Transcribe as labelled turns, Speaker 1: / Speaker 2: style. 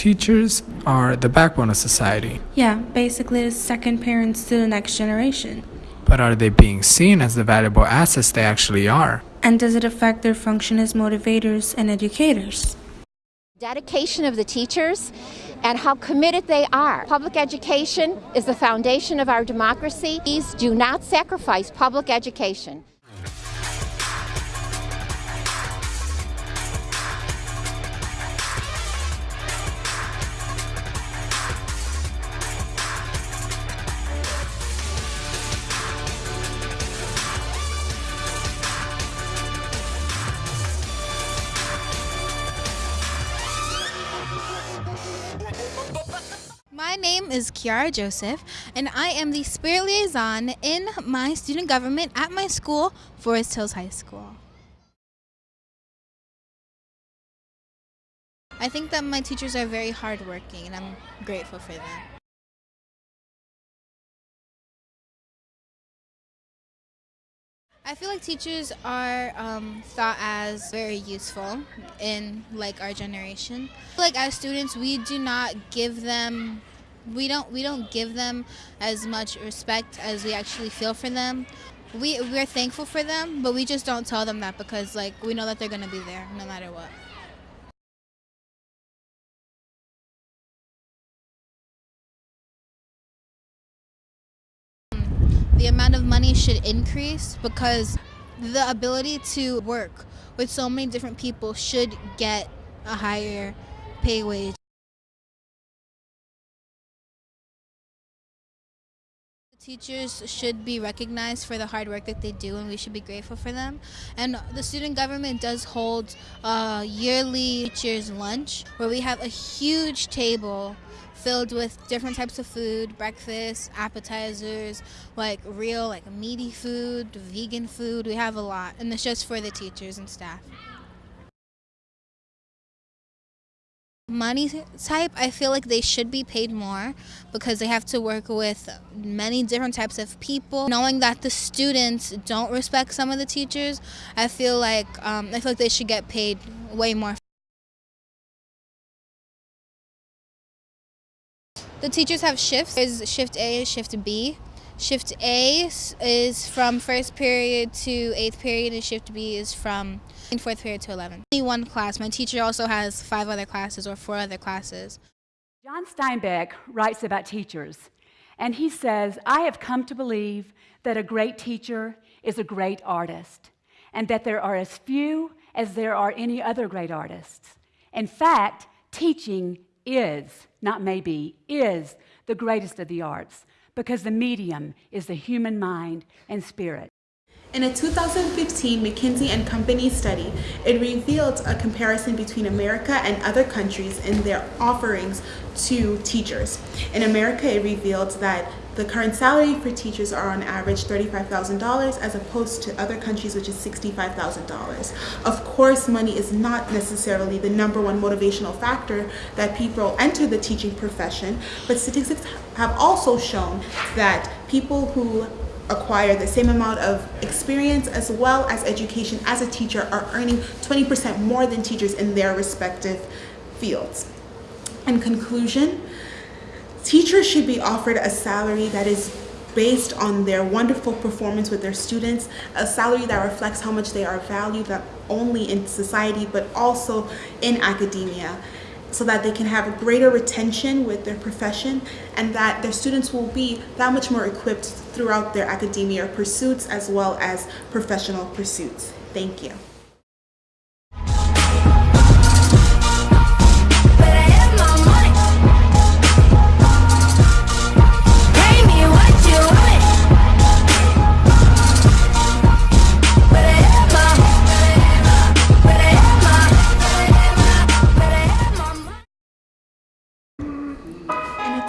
Speaker 1: teachers are the backbone of society.
Speaker 2: Yeah, basically the second parents to the next generation.
Speaker 1: But are they being seen as the valuable assets they actually are?
Speaker 2: And does it affect their function as motivators and educators?
Speaker 3: Dedication of the teachers and how committed they are. Public education is the foundation of our democracy. Please do not sacrifice public education.
Speaker 4: My name is Kiara Joseph, and I am the Spirit Liaison in my student government at my school, Forest Hills High School. I think that my teachers are very hardworking, and I'm grateful for them. I feel like teachers are um, thought as very useful in like our generation. Like as students, we do not give them we don't we don't give them as much respect as we actually feel for them. We we're thankful for them, but we just don't tell them that because like we know that they're gonna be there no matter what. The amount of money should increase because the ability to work with so many different people should get a higher pay wage. Teachers should be recognized for the hard work that they do and we should be grateful for them. And the student government does hold a yearly teachers lunch where we have a huge table filled with different types of food, breakfast, appetizers, like real like meaty food, vegan food. We have a lot and it's just for the teachers and staff. Money type, I feel like they should be paid more because they have to work with many different types of people. Knowing that the students don't respect some of the teachers, I feel like um, I feel like they should get paid way more. The teachers have shifts. There's shift A, shift B. Shift A is from first period to eighth period, and shift B is from fourth period to 11. Only one class. My teacher also has five other classes or four other classes.
Speaker 5: John Steinbeck writes about teachers, and he says, I have come to believe that a great teacher is a great artist, and that there are as few as there are any other great artists. In fact, teaching is, not maybe, is the greatest of the arts because the medium is the human mind and spirit.
Speaker 6: In a 2015 McKinsey and Company study, it revealed a comparison between America and other countries in their offerings to teachers. In America, it revealed that the current salary for teachers are on average $35,000 as opposed to other countries which is $65,000. Of course, money is not necessarily the number one motivational factor that people enter the teaching profession, but statistics have also shown that people who acquire the same amount of experience as well as education as a teacher are earning 20% more than teachers in their respective fields. In conclusion, teachers should be offered a salary that is based on their wonderful performance with their students, a salary that reflects how much they are valued not only in society but also in academia so that they can have a greater retention with their profession and that their students will be that much more equipped throughout their academia pursuits as well as professional pursuits. Thank you.